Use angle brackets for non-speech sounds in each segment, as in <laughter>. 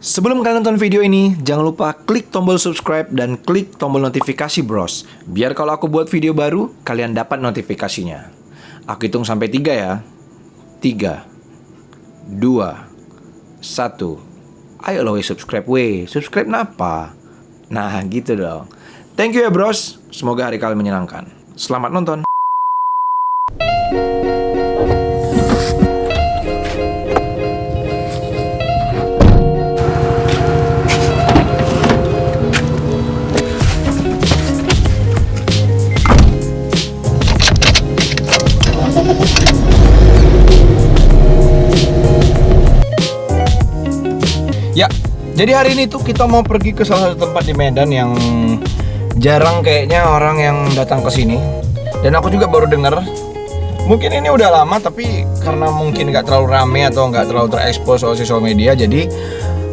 Sebelum kalian nonton video ini, jangan lupa klik tombol subscribe dan klik tombol notifikasi bros. Biar kalau aku buat video baru, kalian dapat notifikasinya. Aku hitung sampai tiga ya. Tiga, dua, satu. Ayo lo weh subscribe weh. Subscribe napa? Nah gitu dong. Thank you ya bros. Semoga hari kalian menyenangkan. Selamat nonton. Jadi hari ini tuh kita mau pergi ke salah satu tempat di Medan yang jarang kayaknya orang yang datang ke sini. Dan aku juga baru dengar mungkin ini udah lama tapi karena mungkin nggak terlalu rame atau nggak terlalu terekspos soal sosial media jadi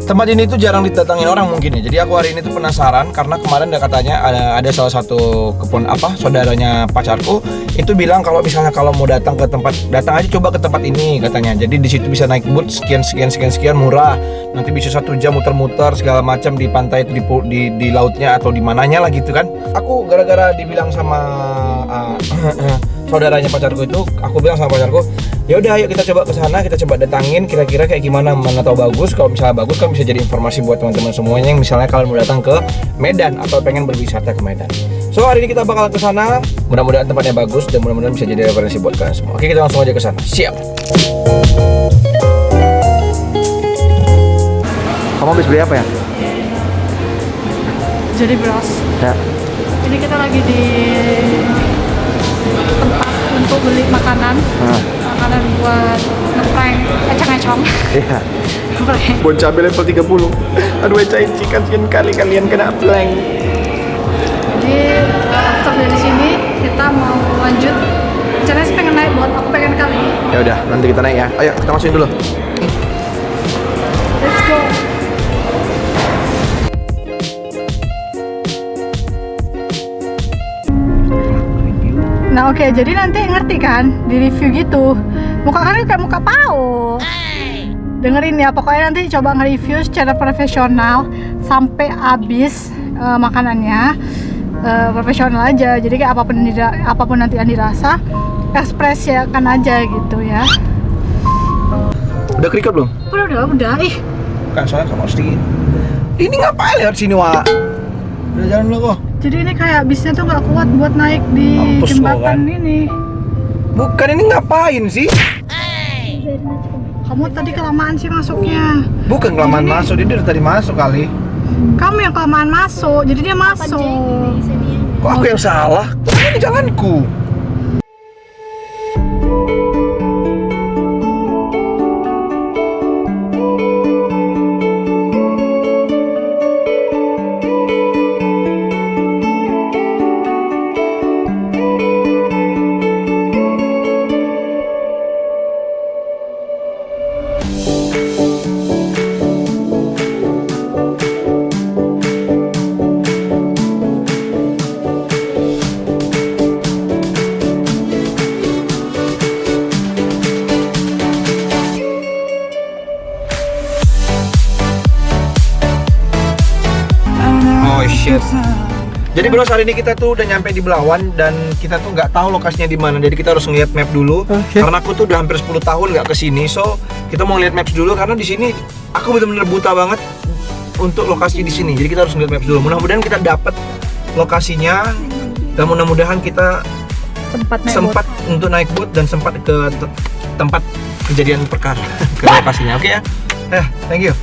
tempat ini tuh jarang didatangin orang mungkin ya. Jadi aku hari ini tuh penasaran karena kemarin ada katanya ada ada salah satu kepon apa saudaranya pacarku itu bilang kalau misalnya kalau mau datang ke tempat datang aja coba ke tempat ini katanya. Jadi di situ bisa naik boot sekian sekian sekian sekian murah. Nanti bisa satu jam muter-muter segala macam di pantai di, di di lautnya atau di mananya lah gitu kan. Aku gara-gara dibilang sama uh, <clears throat> saudaranya pacarku itu aku bilang sama pacarku ya udah ayo kita coba ke sana kita coba datangin kira-kira kayak gimana mana tahu bagus. Kalau misalnya bagus kan bisa jadi informasi buat teman-teman semuanya. Yang misalnya kalian mau datang ke Medan atau pengen berwisata ke Medan. So hari ini kita bakal ke sana. Mudah-mudahan tempatnya bagus dan mudah-mudahan bisa jadi referensi buat kalian semua. Oke kita langsung aja ke sana. Siap. Kamu habis beli apa ya? Jadi bros, ya. Ini kita lagi di tempat untuk beli makanan, nah, makanan buat ngeprank ecang-econg. iya <laughs> Ngeprank. bon cabai level 30 aduh ecai cikan sekian kali kalian kena blank Jadi after dari sini kita mau lanjut. Rencananya sih pengen naik buat aku pengen kali. ya udah nanti kita naik ya ayo kita masukin dulu Nah oke, jadi nanti ngerti kan di review gitu. Muka kalian kayak muka pau. Dengerin ya, pokoknya nanti coba nge-review secara profesional sampai habis eh, makanannya. Eh, profesional aja. Jadi kayak apa pun yang dira- apa pun nanti yang dirasa, ekspresikan aja gitu ya. udah kerikut belum? Udah udah udah. Ih, kan soalnya kamu harus dingin ini ngapain lewat sini wa udah jalan dulu kok jadi ini kayak bisnya tuh nggak kuat buat naik di Mampus jembatan kan? ini. bukan ini ngapain sih Kamu tadi kelamaan sih masuknya. bukan kelamaan Ini- masuk dia dari tadi masuk kali Kamu yang kelamaan masuk, jadi dia masuk. kok aku yang salah ini jalanku shit. Jadi bro hari ini kita tuh udah nyampe di Belawan dan kita tuh nggak tahu lokasinya di mana. Jadi kita harus ngeliat map dulu. Karena aku tuh udah hampir 10 tahun nggak ke sini, so kita mau ngeliat maps dulu karena di sini aku bener-bener buta banget untuk lokasi di sini. Jadi kita harus ngeliat maps dulu. Mudah-mudahan kita dapat lokasinya dan mudah-mudahan kita Sempat naik sempat untuk naik boat dan sempat ke te- tempat kejadian perkara <laughs> ke lokasinya. Oke ya. Eh, thank you.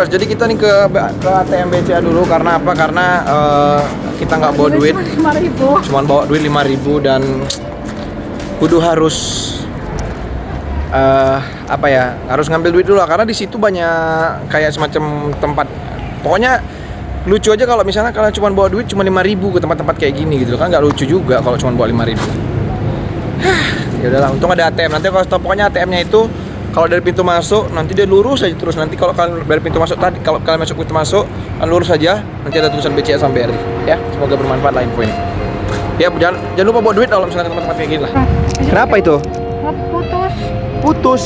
Bros, jadi kita nih ke ke ATM BCA dulu. Karena apa? Karena eh, kita nggak bawa duit, ribu. Cuman bawa duit 5000 dan kudu harus eh apa ya? Harus ngambil duit dulu lah. Karena di situ banyak kayak semacam tempat. Pokoknya lucu aja kalau misalnya kalian cuma bawa duit cuma 5000 ke tempat-tempat kayak gini gitu kan nggak lucu juga kalau cuma bawa 5000 <sighs> ya udahlah untung ada ATM nanti kalau stop pokoknya ATM-nya itu kalau dari pintu masuk nanti dia lurus aja terus. Nanti kalau kalian dari pintu masuk tadi kalau kalian masuk pintu masuk kalian lurus saja nanti ada tulisan BCA sampai BRI ya semoga bermanfaat lah info ini ya jangan jangan lupa bawa duit kalau misalnya ke tempat-tempat kayak gini lah. Kenapa itu? Putus. Putus.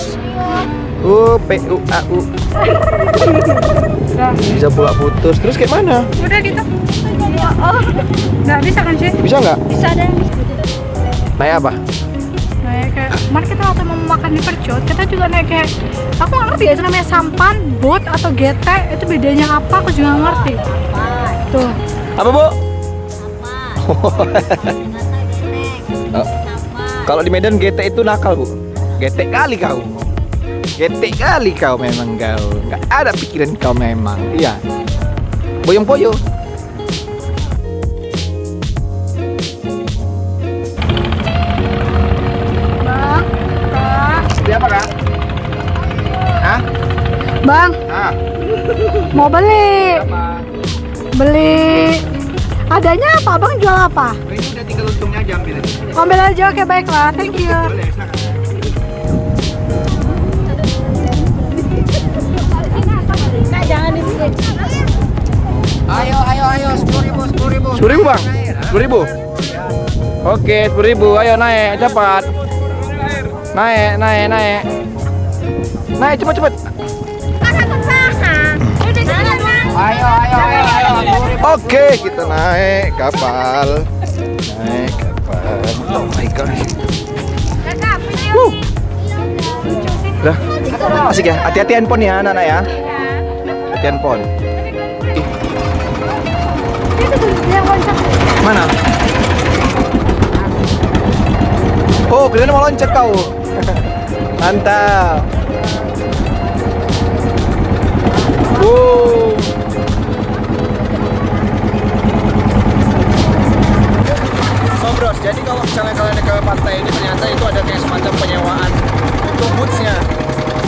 U P U A U. Udah. bisa pula putus. Terus kayak mana? Udah gitu. Oh nggak bisa kan sih bisa nggak? Bisa ada yang bisa. Naik apa kayak kemarin kita waktu mau makan di percut kita juga naik kayak aku nggak ngerti ya itu namanya sampan boat atau GT itu bedanya apa? Aku juga nggak ngerti. Tuh. Apa bu? Oh. <laughs> Kalau di Medan GT itu nakal bu. GT kali kau. GT kali kau memang kau. Gak ada pikiran kau memang. Iya. Boyong poyo bang Ah, mau beli apa? beli adanya apa bang jual apa Ini udah tinggal untungnya aja ambil aja ambil aja oke baiklah thank you Boleh, silakan Ayo, ayo, ayo, sepuluh ribu, sepuluh ribu. Sepuluh ribu bang? Sepuluh ribu? Oke, sepuluh ribu. Ayo naik, cepat. Naik, naik, naik. Naik, cepat, cepat. Ayo, ayo, ayo, ayo. Oke, kita naik kapal. Naik kapal. Oh my. Wuh. Dah. Asik ya. Hati-hati handphone ya, anak-anak ya. Hati handphone. Mana? Oh, kalian mau loncat kau. <laughs> Mantap. Wow. Bros, jadi kalau misalnya kalian ke pantai ini ternyata itu ada kayak semacam penyewaan untuk bootsnya.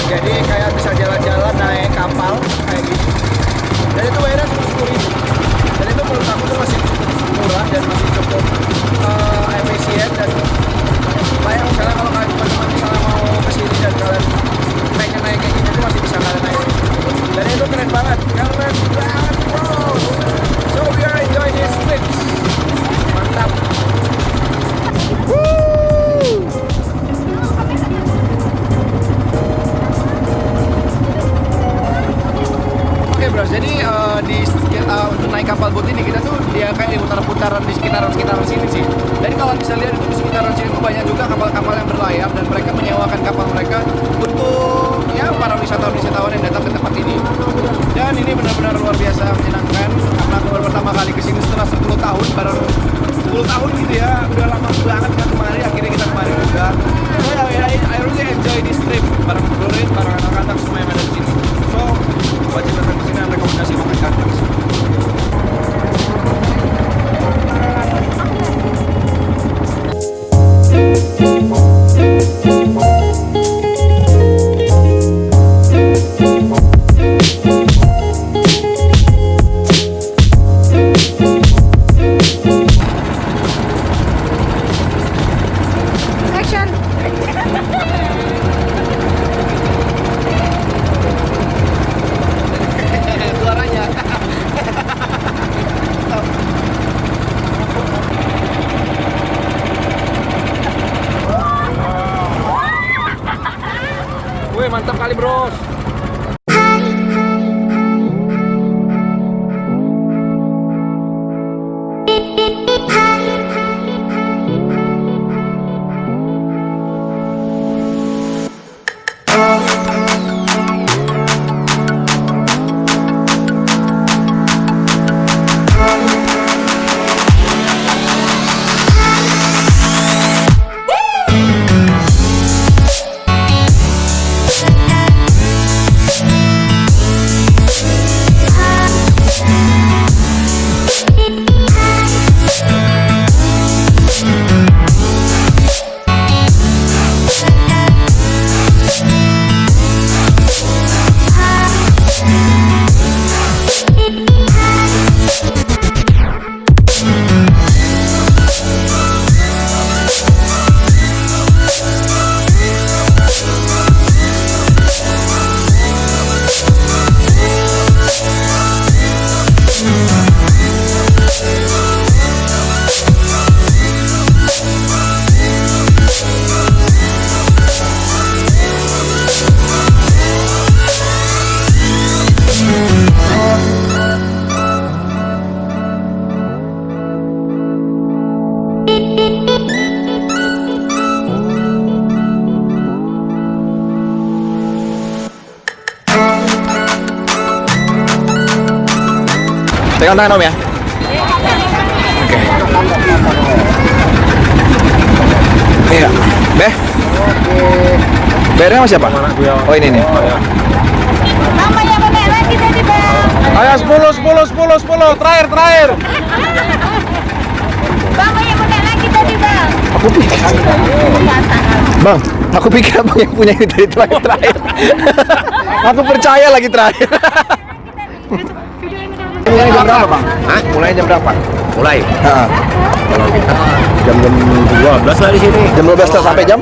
Jadi kayak bisa jalan-jalan naik kapal kayak gini. Dan itu bayarnya cuma sepuluh ribu. Dan itu menurut aku tuh masih cukup murah dan masih cukup eh, efisien dan kayak misalnya kalau kalian teman-teman misalnya mau ke sini dan kalian naik naik kayak gini tuh masih bisa kalian naik. Dan itu keren banget, keren banget. So we are Oke bro, jadi eh, di eh, untuk naik kapal boat ini kita tuh dia kayak di putaran-putaran di sekitaran-sekitaran sini sih. Jadi kalau bisa lihat itu di sekitaran sini tuh banyak juga kapal-kapal yang berlayar dan mereka menyewakan kapal mereka untuk ya para wisatawan-wisatawan yang datang ke tempat ini. Dan ini benar-benar luar biasa menyenangkan karena aku baru pertama kali ke sini setelah 10 tahun baru 10 tahun gitu ya udah lama banget kan kemarin akhirnya kita kemarin juga so I, I, really enjoy this trip bareng Dorit bareng anak-anak semua yang ada di sini Wih mantap kali bros Pegang tangan Om ya. Oke. Iya. Beh. Bayarnya sama siapa? Oh ini nih. Mama yang mana lagi tadi bang? Ayo 10 10 10 10 terakhir terakhir. Mama yang lagi tadi bang? Aku pikir Bang, aku pikir abang yang punya ini dari terakhir terakhir. <laughs> aku percaya lagi terakhir. Berapa bang? Hah? Mulai jam berapa? Mulai. Kalau kita jam-jam 12 lah di sini. Jam 12 sampai jam?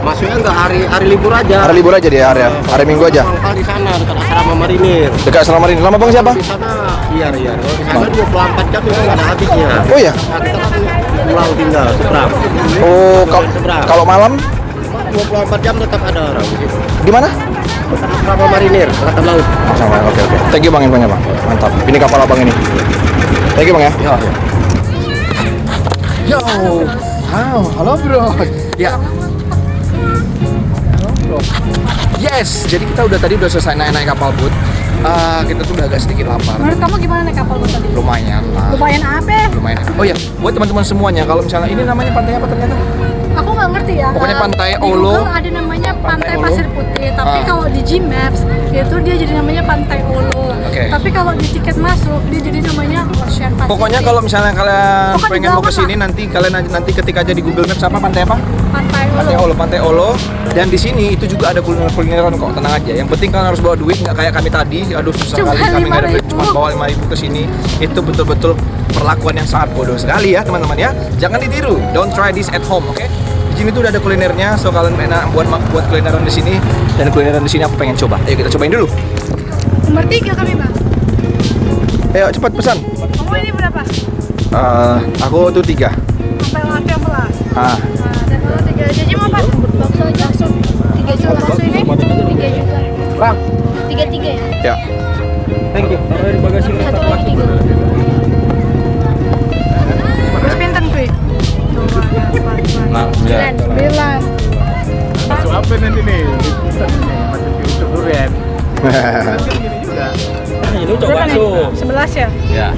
Masuknya nggak hari hari libur aja. Hari libur aja dia hari hari Minggu aja. Mangkal di sana dekat asrama marinir. Dekat selama ini. Lama bang siapa? Di sana iya iya. Kalau di sana 24 jam itu nggak ada habisnya. Oh iya. Nah, kita kan pulang tinggal seberang. Oh kalau kalau malam 24 jam tetap ada orang. di mana? Asrama marinir, angkatan laut. Oh, sama. Oke oke. Thank you bang infonya bang. Mantap. Ini kapal abang ini. Thank you bang ya. Ya, ya. Yo. Wow, halo bro. Ya. Yes, jadi kita udah tadi udah selesai naik-naik kapal boat. Eh, kita tuh udah agak sedikit lapar. Menurut kamu gimana naik kapal tadi? Lumayan lah. Lumayan apa? Lumayan. Oh ya, buat teman-teman semuanya, kalau misalnya ini namanya pantai apa ternyata? Aku nggak ngerti ya. Pokoknya pantai di Olo. Google ada namanya Pantai pantai, pasir putih, tapi Ah. kalau di Gmaps itu dia jadi namanya pantai Olo. Oke. Tapi kalau di tiket masuk dia jadi namanya Ocean Pacific. Pokoknya kalau misalnya kalian pengen mau di ke sini nanti kalian nanti, ketik aja di Google Maps apa pantai apa? pantai Pantai Olo. Olo, Pantai Olo. Dan di sini itu juga ada kuliner-kulineran kok, tenang aja. Yang penting kalian harus bawa duit, nggak kayak kami tadi. Aduh susah Cuma kali kami nggak ada duit, 5.000. cuma bawa 5000 ke sini. Itu betul-betul perlakuan yang sangat bodoh sekali ya teman-teman ya. Jangan ditiru. Don't try this at home, oke? Di sini tuh udah ada kulinernya, so kalian enak buat buat kulineran di sini dan kulineran di sini aku pengen coba. Ayo kita cobain dulu. Nomor tiga kami bang. Ayo cepat pesan. Kamu ini berapa? Eh, aku tuh tiga. Sampai laki yang belas. Ah, Nah, dan kalau tiga jajan mau apa? Bakso aja. Tiga juta bakso ini? Tiga juta. Bang. Tiga tiga ya. ya. Thank you. Satu lagi tiga. Berapa nih? Sebelas ya? ya.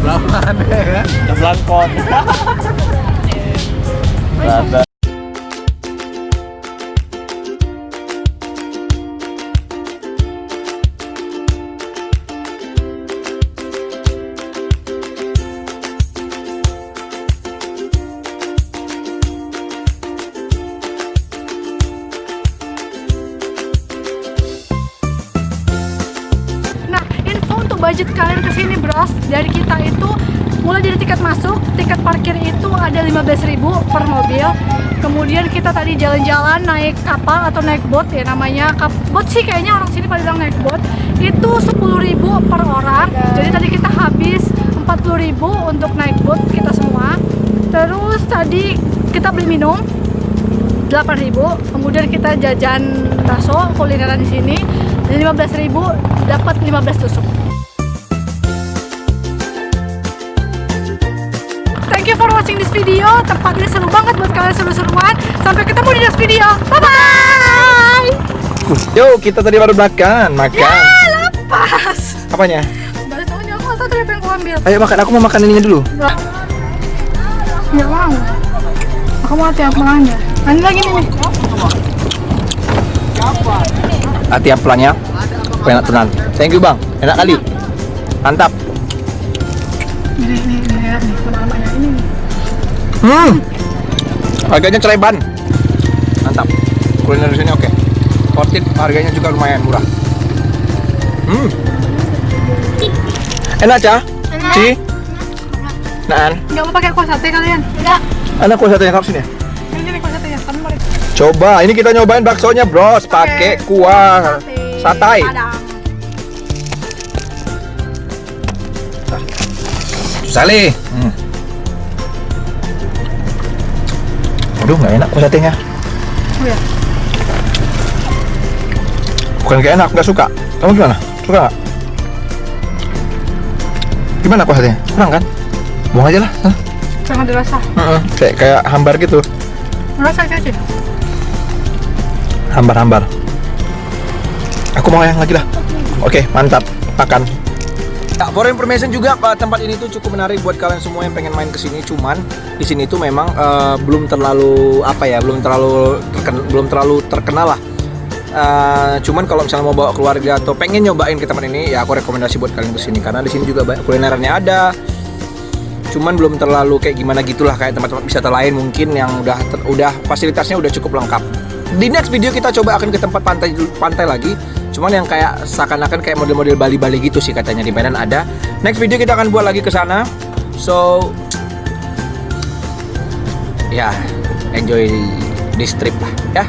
Belapan ya. Belangkon. Nah, <laughs> mobil. Kemudian kita tadi jalan-jalan naik kapal atau naik boat ya namanya. Boat sih kayaknya orang sini pada bilang naik boat. Itu 10.000 per orang. Jadi tadi kita habis 40.000 untuk naik boat kita semua. Terus tadi kita beli minum 8.000 kemudian kita jajan bakso kulineran di sini dan 15.000 dapat 15 tusuk you for watching this video. Tempatnya seru banget buat kalian seru-seruan. Sampai ketemu di next video. Bye bye. Yo, kita tadi baru makan, makan. Ya, lepas. Apanya? Balik aku tahu tadi ambil. Ayo makan, aku mau makan ininya dulu. Nggak mau. Aku mau hati apelanya. Nah, ini lagi nih. nih. Hati apelanya. Enak tenan. Thank you, Bang. Enak kali. Mantap. Hmm. Harganya cereban. Mantap. Kuliner di sini oke. Worth it, harganya juga lumayan murah. Hmm. Enak, Cah? Enak. Ci? Naan? Nggak mau pakai kuah sate kalian? Enggak. Anak kuah satenya kau sini ya? Ini nih kuah satenya. Kami mau Coba, ini kita nyobain baksonya, Bros. Pakai kuah satai. Padang. Sali. Aduh, nggak enak kuah satenya. Oh ya. Bukan gak enak, nggak suka. Kamu gimana? Suka nggak? Gimana kuah satenya? Kurang kan? Buang aja lah. Jangan dirasa. Heeh, Kayak kayak hambar gitu. Rasa aja. Hambar-hambar. Aku mau yang lagi lah. Oke, mantap. Makan. Nah, for information juga tempat ini tuh cukup menarik buat kalian semua yang pengen main ke sini. Cuman di sini tuh memang uh, belum terlalu apa ya, belum terlalu terken- belum terlalu terkenal lah. Uh, cuman kalau misalnya mau bawa keluarga atau pengen nyobain ke tempat ini, ya aku rekomendasi buat kalian ke sini karena di sini juga banyak kulinerannya ada. Cuman belum terlalu kayak gimana gitulah kayak tempat-tempat wisata lain mungkin yang udah udah fasilitasnya udah cukup lengkap. Di next video kita coba akan ke tempat pantai pantai lagi. Cuman yang kayak seakan-akan kayak model-model Bali-Bali gitu sih katanya di Medan ada. Next video kita akan buat lagi ke sana. So ya enjoy this trip lah ya.